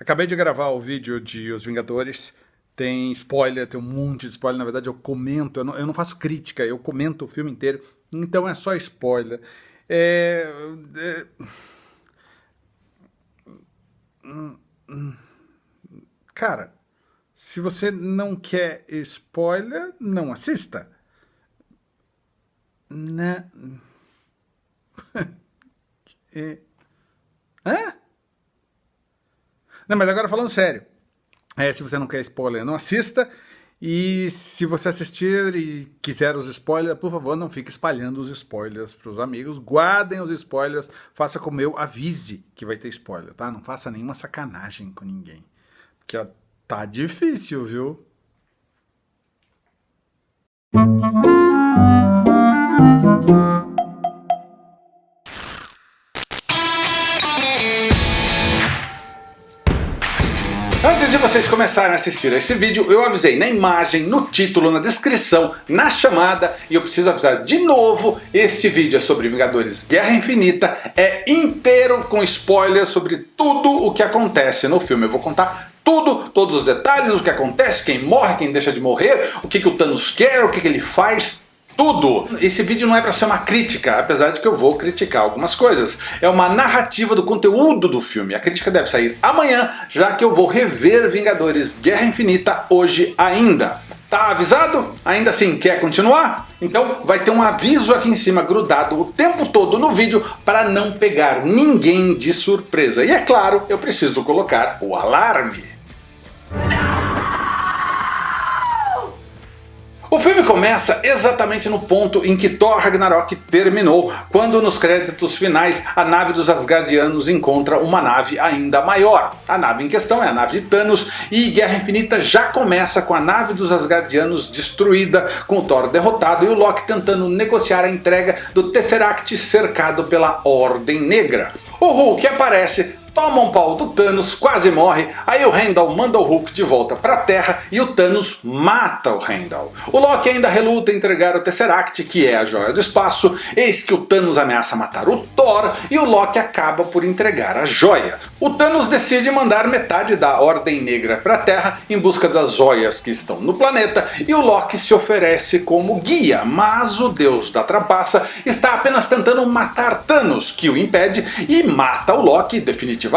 Acabei de gravar o vídeo de Os Vingadores, tem spoiler, tem um monte de spoiler, na verdade eu comento, eu não, eu não faço crítica, eu comento o filme inteiro, então é só spoiler. É, é, cara, se você não quer spoiler, não assista. Né? é. Hã? Não, mas agora falando sério. É, se você não quer spoiler, não assista. E se você assistir e quiser os spoilers, por favor, não fique espalhando os spoilers para os amigos. Guardem os spoilers, faça como eu, avise que vai ter spoiler, tá? Não faça nenhuma sacanagem com ninguém. Porque ó, tá difícil, viu? Vocês começarem a assistir a esse vídeo, eu avisei na imagem, no título, na descrição, na chamada, e eu preciso avisar de novo, este vídeo é sobre Vingadores Guerra Infinita, é inteiro com spoilers sobre tudo o que acontece no filme. Eu vou contar tudo, todos os detalhes, o que acontece, quem morre, quem deixa de morrer, o que, que o Thanos quer, o que, que ele faz, tudo. Esse vídeo não é para ser uma crítica, apesar de que eu vou criticar algumas coisas. É uma narrativa do conteúdo do filme. A crítica deve sair amanhã, já que eu vou rever Vingadores Guerra Infinita hoje ainda. Tá avisado? Ainda assim, quer continuar? Então vai ter um aviso aqui em cima grudado o tempo todo no vídeo para não pegar ninguém de surpresa. E é claro, eu preciso colocar o alarme. O filme começa exatamente no ponto em que Thor Ragnarok terminou, quando nos créditos finais a nave dos Asgardianos encontra uma nave ainda maior. A nave em questão é a nave de Thanos e Guerra Infinita já começa com a nave dos Asgardianos destruída, com Thor derrotado e o Loki tentando negociar a entrega do Tesseract cercado pela Ordem Negra. O Hulk aparece toma um pau do Thanos, quase morre, aí o Heimdall manda o Hulk de volta para a Terra e o Thanos mata o Heimdall. O Loki ainda reluta em entregar o Tesseract, que é a joia do espaço, eis que o Thanos ameaça matar o Thor e o Loki acaba por entregar a joia. O Thanos decide mandar metade da Ordem Negra para a Terra em busca das joias que estão no planeta e o Loki se oferece como guia, mas o deus da trapaça está apenas tentando matar Thanos, que o impede e mata o Loki definitivamente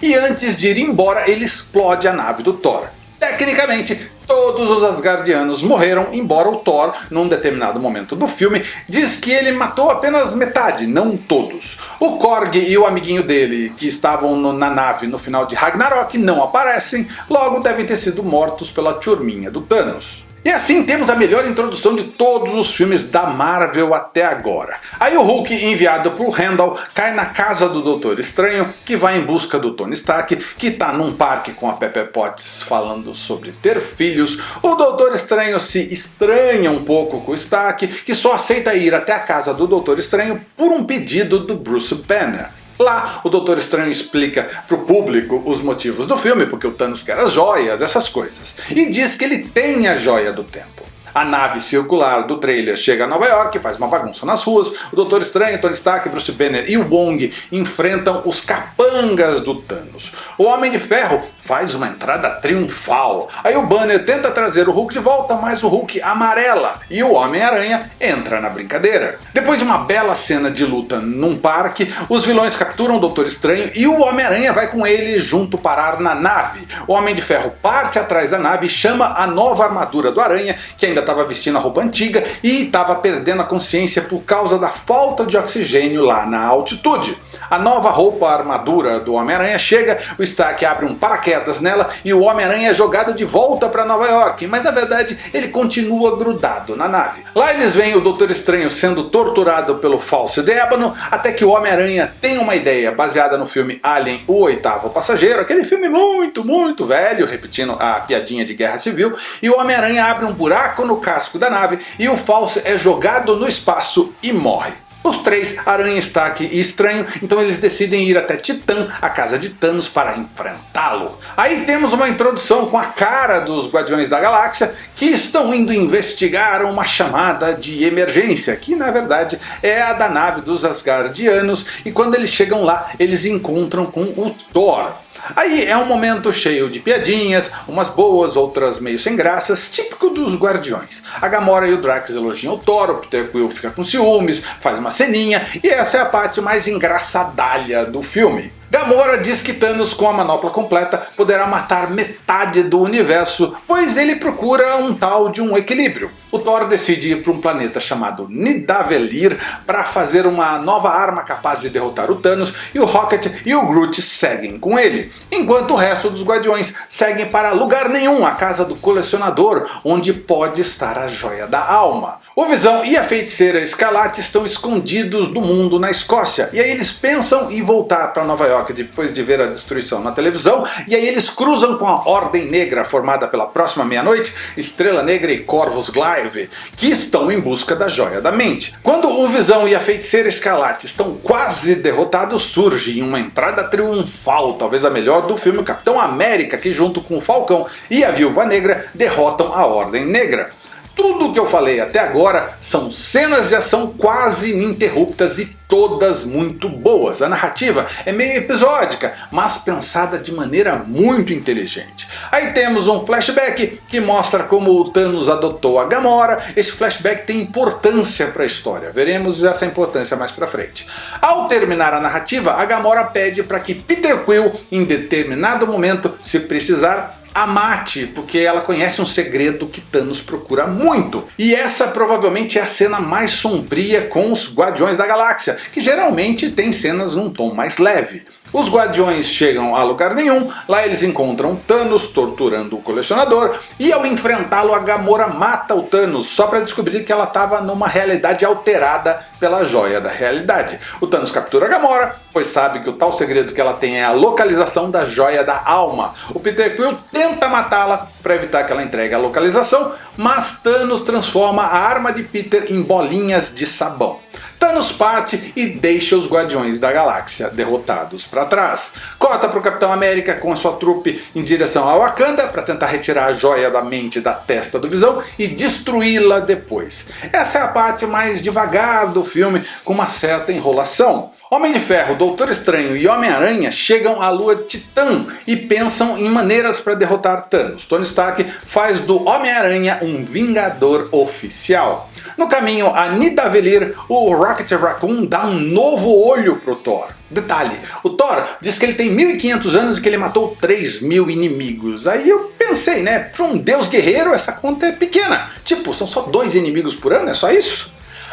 e antes de ir embora ele explode a nave do Thor. Tecnicamente, todos os Asgardianos morreram, embora o Thor, num determinado momento do filme, diz que ele matou apenas metade, não todos. O Korg e o amiguinho dele, que estavam no, na nave no final de Ragnarok, não aparecem, logo devem ter sido mortos pela turminha do Thanos. E assim temos a melhor introdução de todos os filmes da Marvel até agora. Aí o Hulk, enviado por Randall, cai na casa do Doutor Estranho, que vai em busca do Tony Stark, que está num parque com a Pepper Potts falando sobre ter filhos. O Doutor Estranho se estranha um pouco com o Stark, que só aceita ir até a casa do Doutor Estranho por um pedido do Bruce Banner. Lá o Doutor Estranho explica para o público os motivos do filme, porque o Thanos quer as joias, essas coisas. E diz que ele tem a joia do tempo. A nave circular do trailer chega a Nova York, faz uma bagunça nas ruas, o Doutor Estranho, Tony Stark, Bruce Banner e Wong enfrentam os capangas do Thanos. O Homem de Ferro faz uma entrada triunfal, aí o Banner tenta trazer o Hulk de volta, mas o Hulk amarela e o Homem-Aranha entra na brincadeira. Depois de uma bela cena de luta num parque, os vilões capturam o Doutor Estranho e o Homem-Aranha vai com ele junto parar na nave. O Homem de Ferro parte atrás da nave e chama a nova armadura do Aranha, que ainda estava vestindo a roupa antiga e estava perdendo a consciência por causa da falta de oxigênio lá na altitude. A nova roupa armadura do Homem-Aranha chega, o Stark abre um paraquedas nela e o Homem-Aranha é jogado de volta para Nova York, mas na verdade ele continua grudado na nave. Lá eles veem o Doutor Estranho sendo torturado pelo falso de ébano, até que o Homem-Aranha tem uma ideia baseada no filme Alien, o oitavo passageiro, aquele filme muito, muito velho, repetindo a piadinha de Guerra Civil, e o Homem-Aranha abre um buraco no no casco da nave e o falso é jogado no espaço e morre. Os três, Aranha, Stark e Estranho, então eles decidem ir até Titã, a casa de Thanos, para enfrentá-lo. Aí temos uma introdução com a cara dos Guardiões da Galáxia, que estão indo investigar uma chamada de emergência, que na verdade é a da nave dos Asgardianos, e quando eles chegam lá, eles encontram com o Thor. Aí é um momento cheio de piadinhas, umas boas, outras meio sem graças, típico dos Guardiões. A Gamora e o Drax elogiam o Thor, o Peter Quill fica com ciúmes, faz uma ceninha, e essa é a parte mais engraçadalha do filme. Gamora diz que Thanos com a manopla completa poderá matar metade do universo, pois ele procura um tal de um equilíbrio. O Thor decide ir para um planeta chamado Nidavellir para fazer uma nova arma capaz de derrotar o Thanos e o Rocket e o Groot seguem com ele, enquanto o resto dos Guardiões seguem para lugar nenhum, a casa do colecionador, onde pode estar a Joia da Alma. O Visão e a Feiticeira Escarlate estão escondidos do mundo na Escócia, e aí eles pensam em voltar para Nova York depois de ver a destruição na televisão, e aí eles cruzam com a Ordem Negra, formada pela próxima meia-noite, Estrela Negra e Corvus Que estão em busca da Joia da Mente. Quando o Visão e a Feiticeira Escarlate estão quase derrotados, surge uma entrada triunfal, talvez a melhor do filme Capitão América, que junto com o Falcão e a Viúva Negra derrotam a Ordem Negra. Tudo o que eu falei até agora são cenas de ação quase ininterruptas e todas muito boas. A narrativa é meio episódica, mas pensada de maneira muito inteligente. Aí temos um flashback que mostra como o Thanos adotou a Gamora. Esse flashback tem importância para a história, veremos essa importância mais para frente. Ao terminar a narrativa, a Gamora pede para que Peter Quill, em determinado momento, se precisar, a mate, porque ela conhece um segredo que Thanos procura muito. E essa provavelmente é a cena mais sombria com os Guardiões da Galáxia, que geralmente tem cenas num tom mais leve. Os Guardiões chegam a lugar nenhum, lá eles encontram Thanos torturando o colecionador, e ao enfrentá-lo a Gamora mata o Thanos, só para descobrir que ela estava numa realidade alterada pela joia da realidade. O Thanos captura a Gamora, pois sabe que o tal segredo que ela tem é a localização da joia da alma. O Peter Quill tenta matá-la para evitar que ela entregue a localização, mas Thanos transforma a arma de Peter em bolinhas de sabão. Thanos parte e deixa os Guardiões da Galáxia derrotados para trás. Corta para o Capitão América com a sua trupe em direção ao Wakanda para tentar retirar a joia da mente da testa do Visão e destruí-la depois. Essa é a parte mais devagar do filme, com uma certa enrolação. Homem de Ferro, Doutor Estranho e Homem-Aranha chegam à lua Titã e pensam em maneiras para derrotar Thanos. Tony Stark faz do Homem-Aranha um Vingador oficial. No caminho a Nidavellir, o Rocket Raccoon dá um novo olho pro Thor. Detalhe, o Thor diz que ele tem 1500 anos e que ele matou 3000 inimigos. Aí eu pensei, né, para um deus guerreiro essa conta é pequena. Tipo, são só dois inimigos por ano, é só isso?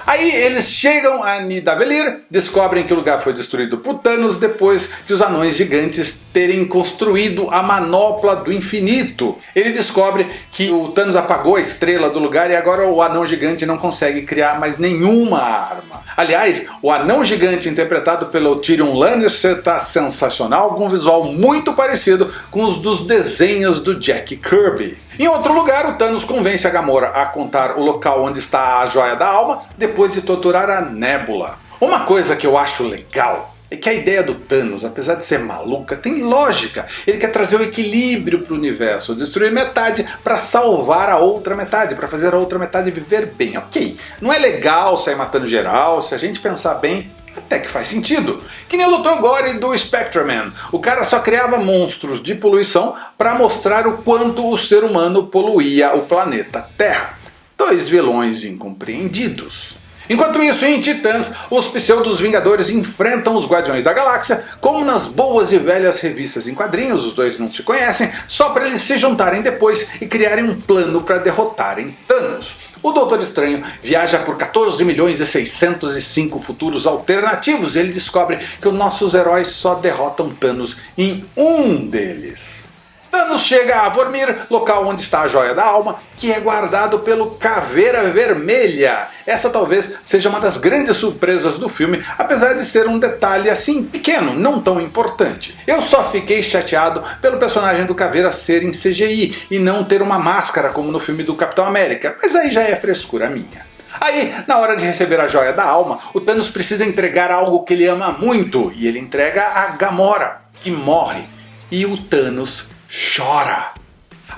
Aí eles chegam a Nidavellir, descobrem que o lugar foi destruído por Thanos depois que os anões gigantes terem construído a manopla do infinito. Ele descobre que o Thanos apagou a estrela do lugar e agora o anão gigante não consegue criar mais nenhuma arma. Aliás, o anão gigante interpretado pelo Tyrion Lannister está sensacional, com um visual muito parecido com os dos desenhos do Jack Kirby. Em outro lugar, o Thanos convence a Gamora a contar o local onde está a Joia da Alma, depois de torturar a Nebula. Uma coisa que eu acho legal é que a ideia do Thanos, apesar de ser maluca, tem lógica. Ele quer trazer o equilíbrio para o universo, destruir metade para salvar a outra metade, para fazer a outra metade viver bem. Ok, não é legal sair matando geral, se a gente pensar bem, até que faz sentido. Que nem o Dr. Gore do Spectreman. O cara só criava monstros de poluição para mostrar o quanto o ser humano poluía o planeta Terra. Dois vilões incompreendidos. Enquanto isso, em Titãs, os pseudos Vingadores enfrentam os Guardiões da Galáxia, como nas boas e velhas revistas em quadrinhos, os dois não se conhecem, só para eles se juntarem depois e criarem um plano para derrotarem Thanos. O Doutor Estranho viaja por 14 milhões e 605 futuros alternativos e ele descobre que os nossos heróis só derrotam Thanos em um deles. Thanos chega a Vormir, local onde está a Joia da Alma, que é guardado pelo Caveira Vermelha. Essa talvez seja uma das grandes surpresas do filme, apesar de ser um detalhe assim pequeno, não tão importante. Eu só fiquei chateado pelo personagem do Caveira ser em CGI e não ter uma máscara como no filme do Capitão América, mas aí já é frescura minha. Aí, na hora de receber a joia da alma, o Thanos precisa entregar algo que ele ama muito, e ele entrega a Gamora, que morre. E o Thanos chora.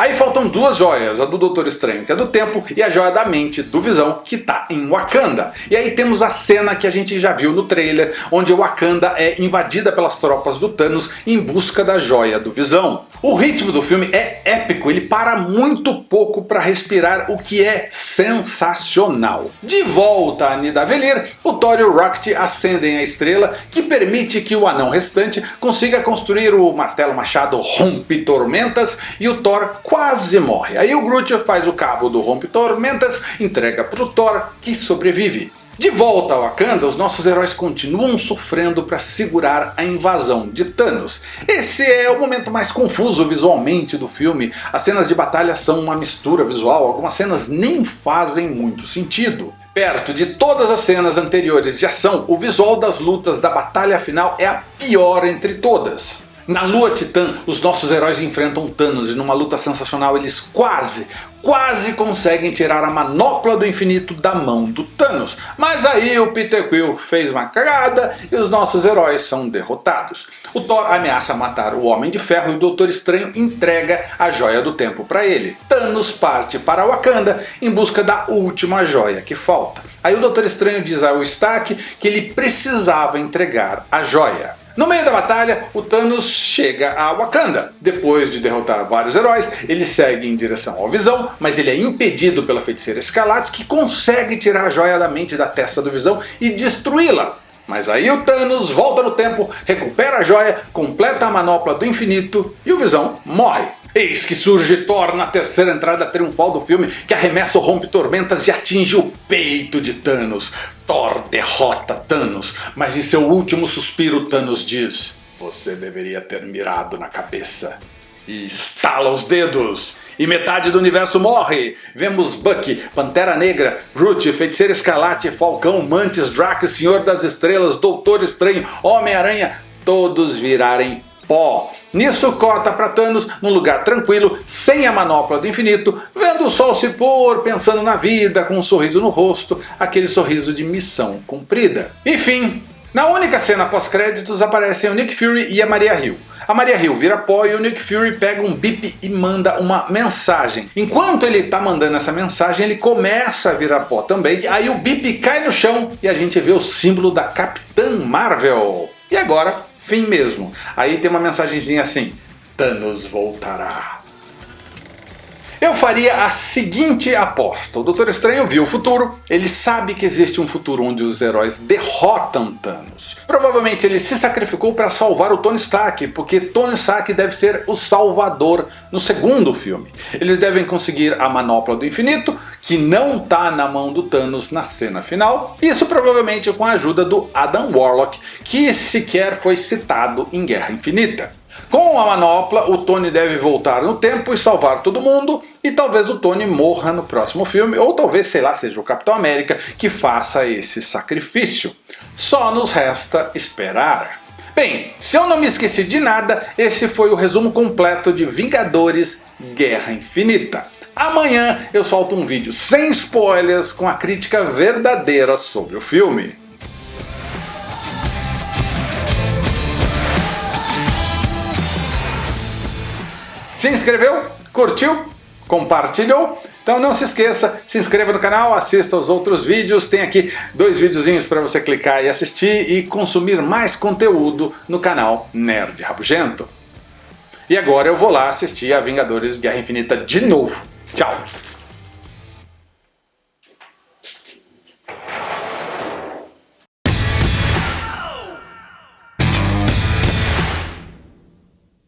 Aí faltam duas joias, a do Doutor Estranho, que é do tempo, e a joia da mente, do Visão, que tá em Wakanda. E aí temos a cena que a gente já viu no trailer, onde Wakanda é invadida pelas tropas do Thanos em busca da joia do Visão. O ritmo do filme é épico, ele para muito pouco para respirar, o que é sensacional. De volta a Nidavellir, o Thor e o Rocket acendem a estrela, que permite que o anão restante consiga construir o martelo machado Rompe Tormentas, e o Thor quase morre. Aí o Groot faz o cabo do Rompe Tormentas, entrega para o Thor, que sobrevive. De volta ao Wakanda, os nossos heróis continuam sofrendo para segurar a invasão de Thanos. Esse é o momento mais confuso visualmente do filme, as cenas de batalha são uma mistura visual, algumas cenas nem fazem muito sentido. Perto de todas as cenas anteriores de ação, o visual das lutas da batalha final é a pior entre todas. Na Lua Titã, os nossos heróis enfrentam Thanos e numa luta sensacional eles quase, quase conseguem tirar a manopla do infinito da mão do Thanos. Mas aí o Peter Quill fez uma cagada e os nossos heróis são derrotados. O Thor ameaça matar o Homem de Ferro e o Doutor Estranho entrega a Joia do Tempo para ele. Thanos parte para Wakanda em busca da última joia que falta. Aí o Doutor Estranho diz ao Stark que ele precisava entregar a joia. No meio da batalha, o Thanos chega a Wakanda. Depois de derrotar vários heróis, ele segue em direção ao Visão, mas ele é impedido pela feiticeira Escarlate que consegue tirar a joia da mente da testa do Visão e destruí-la. Mas aí o Thanos volta no tempo, recupera a joia, completa a manopla do infinito e o Visão morre. Eis que surge Thor na terceira entrada triunfal do filme, que arremessa o rompe-tormentas e atinge o peito de Thanos. Thor derrota Thanos, mas em seu último suspiro Thanos diz Você deveria ter mirado na cabeça. E estala os dedos. E metade do universo morre. Vemos Bucky, Pantera Negra, Groot, Feiticeira Escarlate, Falcão, Mantis, Drax, Senhor das Estrelas, Doutor Estranho, Homem-Aranha, todos virarem pó. Nisso corta para Thanos num lugar tranquilo, sem a manopla do infinito, vendo o sol se pôr, pensando na vida, com um sorriso no rosto, aquele sorriso de missão cumprida. Enfim, na única cena pós-créditos aparecem o Nick Fury e a Maria Hill. A Maria Hill vira pó e o Nick Fury pega um bip e manda uma mensagem. Enquanto ele está mandando essa mensagem, ele começa a virar pó também. Aí o bip cai no chão e a gente vê o símbolo da Capitã Marvel. E agora Fim mesmo. Aí tem uma mensagenzinha assim, Thanos voltará. Eu faria a seguinte aposta. O Doutor Estranho viu o futuro, ele sabe que existe um futuro onde os heróis derrotam Thanos. Provavelmente ele se sacrificou para salvar o Tony Stark, porque Tony Stark deve ser o salvador no segundo filme. Eles devem conseguir a manopla do infinito, que não está na mão do Thanos na cena final, isso provavelmente com a ajuda do Adam Warlock, que sequer foi citado em Guerra Infinita. Com a manopla, o Tony deve voltar no tempo e salvar todo mundo, e talvez o Tony morra no próximo filme, ou talvez, sei lá, seja o Capitão América que faça esse sacrifício. Só nos resta esperar. Bem, se eu não me esqueci de nada, esse foi o resumo completo de Vingadores Guerra Infinita. Amanhã eu solto um vídeo sem spoilers com a crítica verdadeira sobre o filme. Se inscreveu? Curtiu? Compartilhou? Então não se esqueça, se inscreva no canal, assista aos outros vídeos, tem aqui dois videozinhos para você clicar e assistir e consumir mais conteúdo no canal Nerd Rabugento. E agora eu vou lá assistir a Vingadores Guerra Infinita de novo. Tchau!